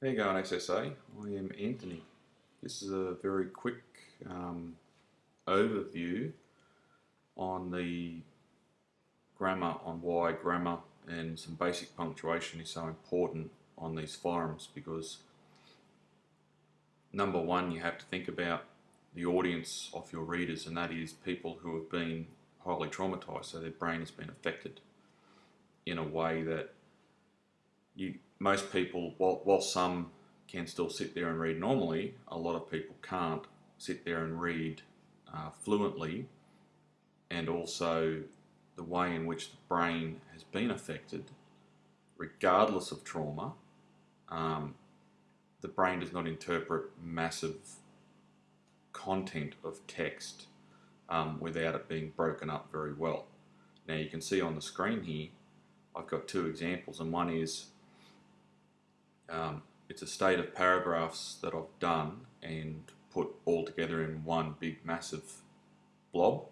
You going SSA? I am Anthony. This is a very quick um, overview on the grammar, on why grammar and some basic punctuation is so important on these forums because number one you have to think about the audience of your readers and that is people who have been highly traumatized so their brain has been affected in a way that you most people, while, while some can still sit there and read normally, a lot of people can't sit there and read uh, fluently and also the way in which the brain has been affected, regardless of trauma, um, the brain does not interpret massive content of text um, without it being broken up very well. Now you can see on the screen here, I've got two examples and one is um, it's a state of paragraphs that I've done and put all together in one big massive blob.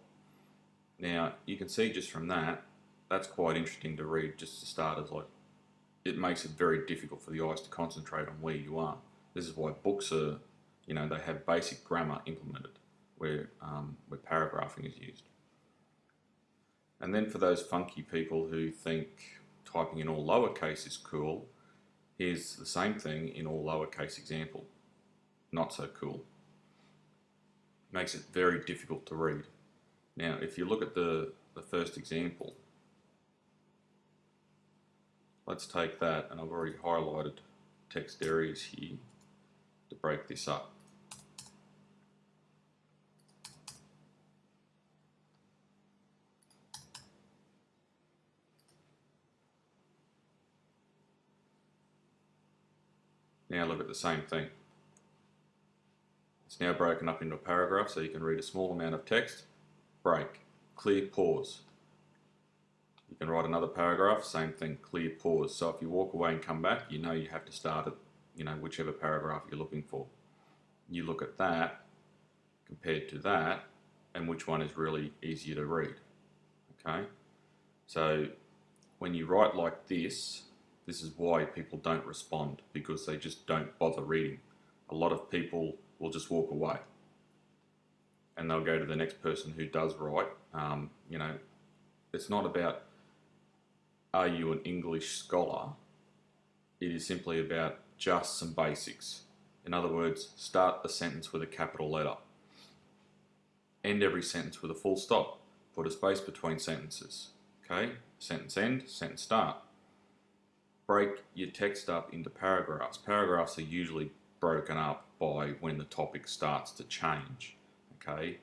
Now you can see just from that, that's quite interesting to read just to start as like, it makes it very difficult for the eyes to concentrate on where you are. This is why books are, you know, they have basic grammar implemented where, um, where paragraphing is used. And then for those funky people who think typing in all lowercase is cool, Here's the same thing in all lowercase example. Not so cool. Makes it very difficult to read. Now, if you look at the, the first example, let's take that, and I've already highlighted text areas here to break this up. Now look at the same thing. It's now broken up into a paragraph so you can read a small amount of text, break, clear pause. You can write another paragraph, same thing, clear pause. So if you walk away and come back, you know you have to start at you know whichever paragraph you're looking for. You look at that compared to that and which one is really easier to read. Okay, so when you write like this, this is why people don't respond because they just don't bother reading. A lot of people will just walk away and they'll go to the next person who does write. Um, you know, it's not about are you an English scholar? It is simply about just some basics. In other words, start a sentence with a capital letter. End every sentence with a full stop. Put a space between sentences. Okay? Sentence end, sentence start break your text up into paragraphs. Paragraphs are usually broken up by when the topic starts to change, okay?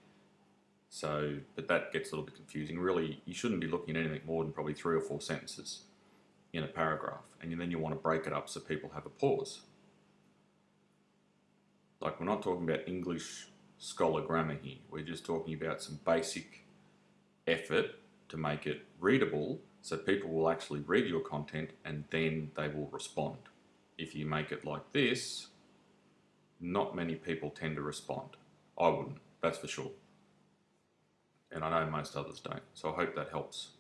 So, but that gets a little bit confusing. Really, you shouldn't be looking at anything more than probably three or four sentences in a paragraph. And then you want to break it up so people have a pause. Like we're not talking about English scholar grammar here. We're just talking about some basic effort to make it readable so people will actually read your content and then they will respond. If you make it like this, not many people tend to respond. I wouldn't, that's for sure. And I know most others don't. So I hope that helps.